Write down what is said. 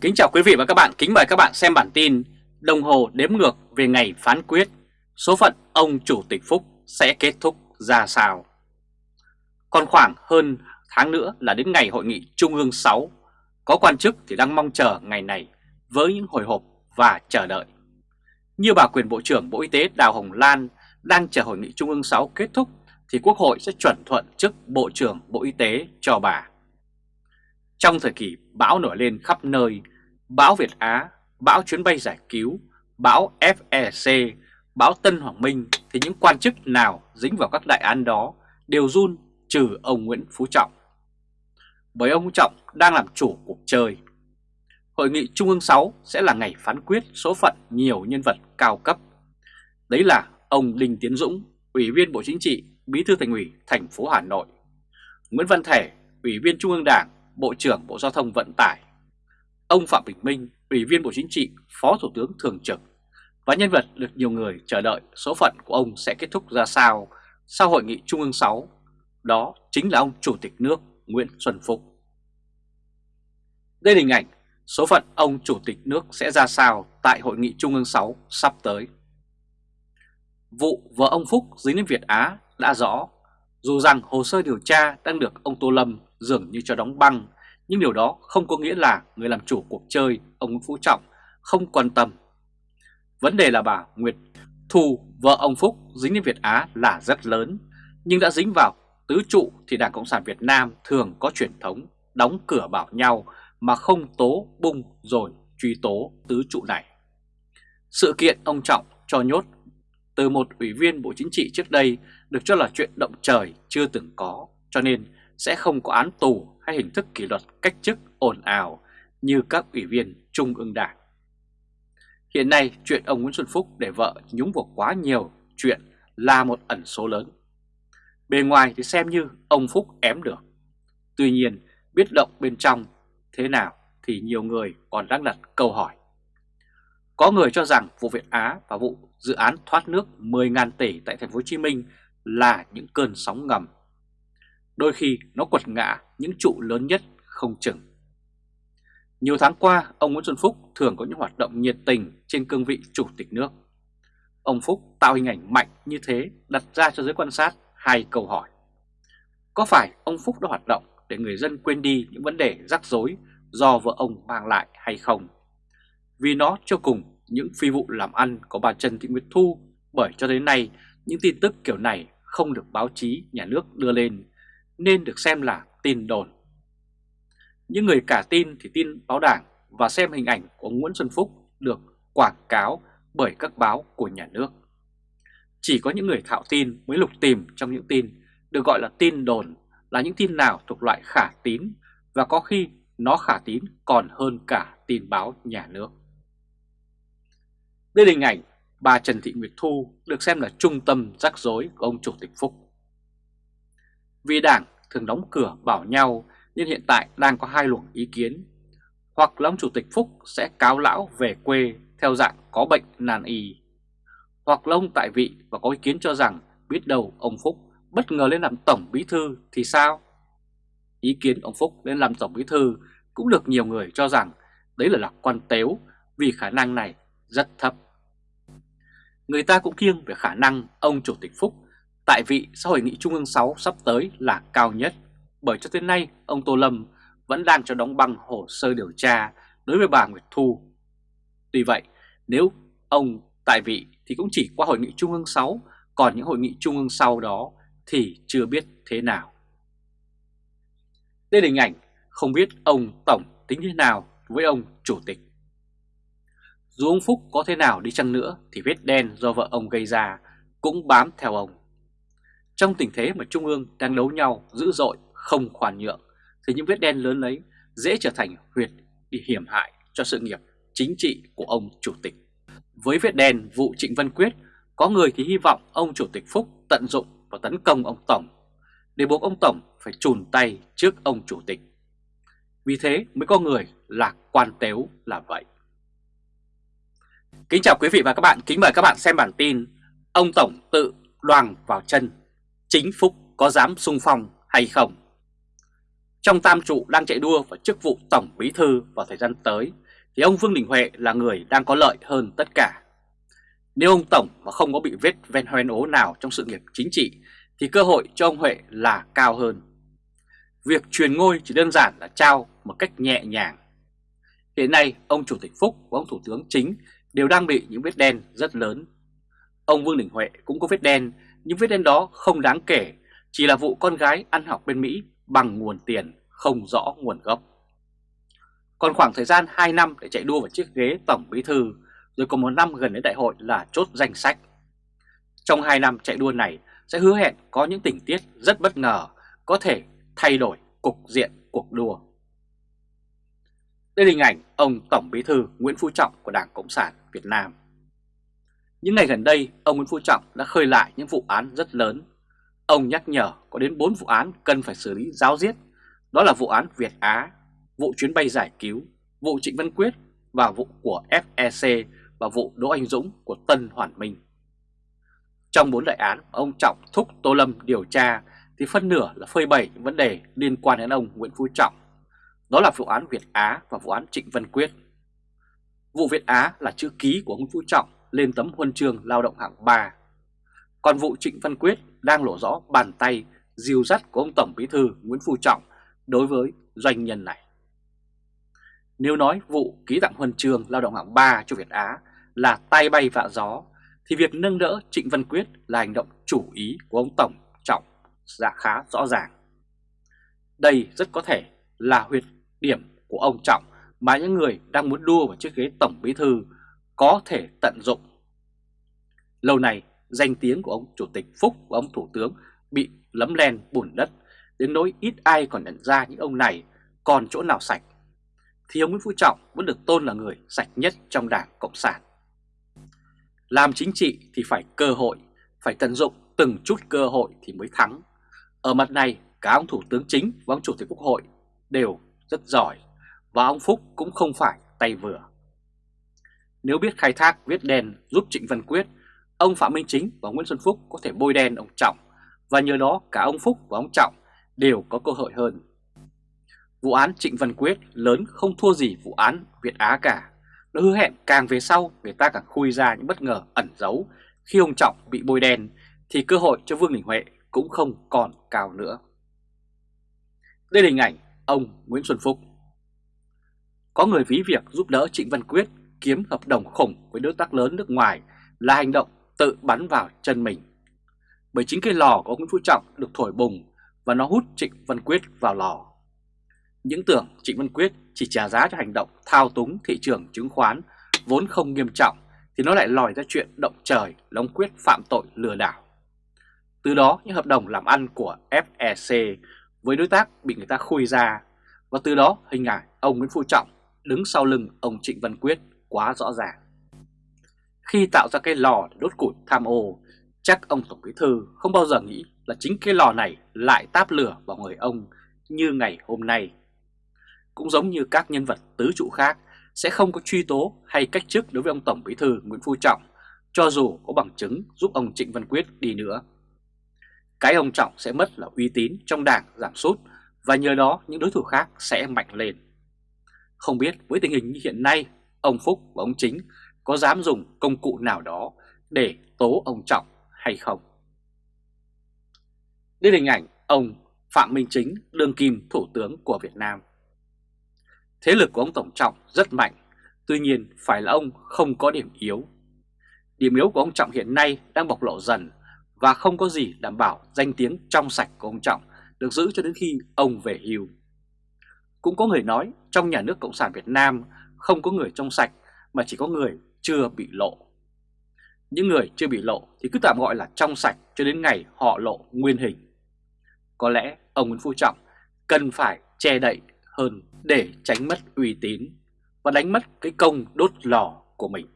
Kính chào quý vị và các bạn, kính mời các bạn xem bản tin Đồng hồ đếm ngược về ngày phán quyết. Số phận ông Chủ tịch Phúc sẽ kết thúc ra sao? Còn khoảng hơn tháng nữa là đến ngày hội nghị Trung ương 6 Có quan chức thì đang mong chờ ngày này với những hồi hộp và chờ đợi. Như bà quyền Bộ trưởng Bộ Y tế Đào Hồng Lan đang chờ hội nghị Trung ương 6 kết thúc Thì Quốc hội sẽ chuẩn thuận chức Bộ trưởng Bộ Y tế cho bà trong thời kỳ bão nổi lên khắp nơi, bão Việt Á, bão chuyến bay giải cứu, bão FEC, bão Tân Hoàng Minh thì những quan chức nào dính vào các đại án đó đều run trừ ông Nguyễn Phú Trọng. Bởi ông Trọng đang làm chủ cuộc chơi. Hội nghị Trung ương 6 sẽ là ngày phán quyết số phận nhiều nhân vật cao cấp. Đấy là ông Đinh Tiến Dũng, Ủy viên Bộ Chính trị, Bí thư Thành ủy thành phố Hà Nội, Nguyễn Văn Thể, Ủy viên Trung ương Đảng, Bộ trưởng Bộ Giao thông Vận tải, ông Phạm Bình Minh, Ủy viên Bộ Chính trị, Phó Thủ tướng Thường trực và nhân vật được nhiều người chờ đợi số phận của ông sẽ kết thúc ra sao sau Hội nghị Trung ương 6, đó chính là ông Chủ tịch nước Nguyễn Xuân Phúc. Đây là hình ảnh số phận ông Chủ tịch nước sẽ ra sao tại Hội nghị Trung ương 6 sắp tới. Vụ vợ ông Phúc dính đến Việt Á đã rõ, dù rằng hồ sơ điều tra đang được ông Tô Lâm dường như cho đóng băng, nhưng điều đó không có nghĩa là người làm chủ cuộc chơi, ông Nguyễn Phú Trọng, không quan tâm. Vấn đề là bà Nguyệt Thu, vợ ông Phúc dính đến Việt Á là rất lớn, nhưng đã dính vào tứ trụ thì Đảng Cộng sản Việt Nam thường có truyền thống đóng cửa bảo nhau mà không tố bung rồi truy tố tứ trụ này. Sự kiện ông Trọng cho nhốt từ một ủy viên Bộ Chính trị trước đây được cho là chuyện động trời chưa từng có, cho nên sẽ không có án tù hay hình thức kỷ luật cách chức ồn ào như các ủy viên Trung ương Đảng. Hiện nay, chuyện ông Nguyễn Xuân Phúc để vợ nhúng vào quá nhiều chuyện là một ẩn số lớn. Bề ngoài thì xem như ông Phúc ém được. Tuy nhiên, biết động bên trong thế nào thì nhiều người còn đang đặt câu hỏi. Có người cho rằng vụ Việt Á và vụ dự án thoát nước 10.000 tỷ tại thành phố Hồ Chí Minh là những cơn sóng ngầm đôi khi nó quật ngã những trụ lớn nhất không chừng. Nhiều tháng qua, ông Nguyễn Xuân Phúc thường có những hoạt động nhiệt tình trên cương vị chủ tịch nước. Ông Phúc tạo hình ảnh mạnh như thế đặt ra cho giới quan sát hai câu hỏi. Có phải ông Phúc đã hoạt động để người dân quên đi những vấn đề rắc rối do vợ ông mang lại hay không? Vì nó cho cùng những phi vụ làm ăn của bà Trần Thị Nguyệt Thu bởi cho đến nay những tin tức kiểu này không được báo chí nhà nước đưa lên nên được xem là tin đồn. Những người cả tin thì tin báo đảng và xem hình ảnh của Nguyễn Xuân Phúc được quảng cáo bởi các báo của nhà nước. Chỉ có những người thạo tin mới lục tìm trong những tin được gọi là tin đồn là những tin nào thuộc loại khả tín và có khi nó khả tín còn hơn cả tin báo nhà nước. Đây là hình ảnh bà Trần Thị Nguyệt Thu được xem là trung tâm rắc rối của ông Chủ tịch Phúc. Vì đảng thường đóng cửa bảo nhau nên hiện tại đang có hai luồng ý kiến. Hoặc là ông Chủ tịch Phúc sẽ cáo lão về quê theo dạng có bệnh nàn y. Hoặc là ông tại vị và có ý kiến cho rằng biết đâu ông Phúc bất ngờ lên làm tổng bí thư thì sao? Ý kiến ông Phúc lên làm tổng bí thư cũng được nhiều người cho rằng đấy là lạc quan tếu vì khả năng này rất thấp. Người ta cũng kiêng về khả năng ông Chủ tịch Phúc tại vị sau hội nghị Trung ương 6 sắp tới là cao nhất, bởi cho tới nay ông Tô Lâm vẫn đang cho đóng băng hồ sơ điều tra đối với bà Nguyệt Thu. Tuy vậy, nếu ông tại vị thì cũng chỉ qua hội nghị Trung ương 6, còn những hội nghị Trung ương sau đó thì chưa biết thế nào. Đây là hình ảnh không biết ông Tổng tính thế nào với ông Chủ tịch. Dù ông Phúc có thế nào đi chăng nữa thì vết đen do vợ ông gây ra cũng bám theo ông. Trong tình thế mà Trung ương đang đấu nhau dữ dội, không khoan nhượng, thì những vết đen lớn lấy dễ trở thành huyệt đi hiểm hại cho sự nghiệp chính trị của ông Chủ tịch. Với vết đen vụ Trịnh Văn Quyết, có người thì hy vọng ông Chủ tịch Phúc tận dụng và tấn công ông Tổng, để buộc ông Tổng phải chùn tay trước ông Chủ tịch. Vì thế mới có người lạc quan tếu là vậy. Kính chào quý vị và các bạn, kính mời các bạn xem bản tin Ông Tổng tự đoàng vào chân chính Phúc có dám sung phong hay không? Trong tam trụ đang chạy đua vào chức vụ Tổng Bí Thư vào thời gian tới thì ông Vương Đình Huệ là người đang có lợi hơn tất cả. Nếu ông Tổng mà không có bị vết ven hoen ố nào trong sự nghiệp chính trị thì cơ hội cho ông Huệ là cao hơn. Việc truyền ngôi chỉ đơn giản là trao một cách nhẹ nhàng. Hiện nay ông Chủ tịch Phúc và ông Thủ tướng Chính đều đang bị những vết đen rất lớn. Ông Vương Đình Huệ cũng có vết đen, những vết đen đó không đáng kể, chỉ là vụ con gái ăn học bên Mỹ bằng nguồn tiền không rõ nguồn gốc. Còn khoảng thời gian 2 năm để chạy đua vào chiếc ghế Tổng Bí Thư, rồi còn một năm gần đến đại hội là chốt danh sách. Trong 2 năm chạy đua này sẽ hứa hẹn có những tình tiết rất bất ngờ, có thể thay đổi cục diện cuộc đua. Đây là hình ảnh ông Tổng Bí Thư Nguyễn Phú Trọng của Đảng Cộng sản Việt Nam. Những ngày gần đây, ông Nguyễn Phú Trọng đã khơi lại những vụ án rất lớn. Ông nhắc nhở có đến 4 vụ án cần phải xử lý giáo diết. Đó là vụ án Việt Á, vụ chuyến bay giải cứu, vụ Trịnh Văn Quyết và vụ của FEC và vụ Đỗ Anh Dũng của Tân Hoàn Minh. Trong bốn đại án, ông Trọng thúc Tô Lâm điều tra thì phân nửa là phơi bày những vấn đề liên quan đến ông Nguyễn Phú Trọng. Đó là vụ án Việt Á và vụ án Trịnh Văn Quyết. Vụ Việt Á là chữ ký của ông Phú Trọng lên tấm huân chương lao động hạng 3. Còn vụ Trịnh Văn Quyết đang lộ rõ bàn tay diều dắt của ông Tổng Bí thư Nguyễn Phú Trọng đối với doanh nhân này. Nếu nói vụ ký tặng huân chương lao động hạng 3 cho Việt Á là tay bay vạ gió, thì việc nâng đỡ Trịnh Văn Quyết là hành động chủ ý của ông Tổng Trọng dạ khá rõ ràng. Đây rất có thể là huyệt điểm của ông Trọng mà những người đang muốn đua vào chiếc ghế Tổng Bí Thư có thể tận dụng. Lâu nay, danh tiếng của ông Chủ tịch Phúc và ông Thủ tướng bị lấm len bùn đất, đến nỗi ít ai còn nhận ra những ông này còn chỗ nào sạch. Thì ông Nguyễn Phú Trọng vẫn được tôn là người sạch nhất trong Đảng Cộng sản. Làm chính trị thì phải cơ hội, phải tận dụng từng chút cơ hội thì mới thắng. Ở mặt này, cả ông Thủ tướng Chính và ông Chủ tịch Quốc hội đều rất giỏi, và ông Phúc cũng không phải tay vừa. Nếu biết khai thác viết đen giúp Trịnh Văn Quyết, ông Phạm Minh Chính và Nguyễn Xuân Phúc có thể bôi đen ông Trọng, và nhờ đó cả ông Phúc và ông Trọng đều có cơ hội hơn. Vụ án Trịnh Văn Quyết lớn không thua gì vụ án Việt Á cả. Nó hứa hẹn càng về sau người ta càng khui ra những bất ngờ ẩn giấu. Khi ông Trọng bị bôi đen thì cơ hội cho Vương Đình Huệ cũng không còn cao nữa. Đây là hình ảnh ông Nguyễn Xuân Phúc. Có người ví việc giúp đỡ Trịnh Văn Quyết kiếm hợp đồng khủng với đối tác lớn nước ngoài là hành động tự bắn vào chân mình. Bởi chính cái lò của ông Nguyễn Phú Trọng được thổi bùng và nó hút Trịnh Văn Quyết vào lò. Những tưởng Trịnh Văn Quyết chỉ trả giá cho hành động thao túng thị trường chứng khoán vốn không nghiêm trọng thì nó lại lòi ra chuyện động trời là ông Quyết phạm tội lừa đảo. Từ đó, những hợp đồng làm ăn của FEC với đối tác bị người ta khui ra và từ đó hình ảnh ông Nguyễn Phú Trọng đứng sau lưng ông Trịnh Văn Quyết quá rõ ràng. Khi tạo ra cái lò đốt củi tham ô, chắc ông Tổng Bí Thư không bao giờ nghĩ là chính cái lò này lại táp lửa vào người ông như ngày hôm nay. Cũng giống như các nhân vật tứ trụ khác sẽ không có truy tố hay cách chức đối với ông Tổng Bí Thư Nguyễn Phú Trọng, cho dù có bằng chứng giúp ông Trịnh Văn Quyết đi nữa. Cái ông Trọng sẽ mất là uy tín trong đảng giảm sút và nhờ đó những đối thủ khác sẽ mạnh lên. Không biết với tình hình như hiện nay, ông Phúc và ông Chính có dám dùng công cụ nào đó để tố ông Trọng hay không? Đây là hình ảnh ông Phạm Minh Chính, đương kim thủ tướng của Việt Nam. Thế lực của ông Tổng Trọng rất mạnh, tuy nhiên phải là ông không có điểm yếu. Điểm yếu của ông Trọng hiện nay đang bộc lộ dần và không có gì đảm bảo danh tiếng trong sạch của ông Trọng được giữ cho đến khi ông về hưu. Cũng có người nói trong nhà nước Cộng sản Việt Nam không có người trong sạch, mà chỉ có người chưa bị lộ. Những người chưa bị lộ thì cứ tạm gọi là trong sạch cho đến ngày họ lộ nguyên hình. Có lẽ ông Nguyễn Phú Trọng cần phải che đậy hơn để tránh mất uy tín và đánh mất cái công đốt lò của mình.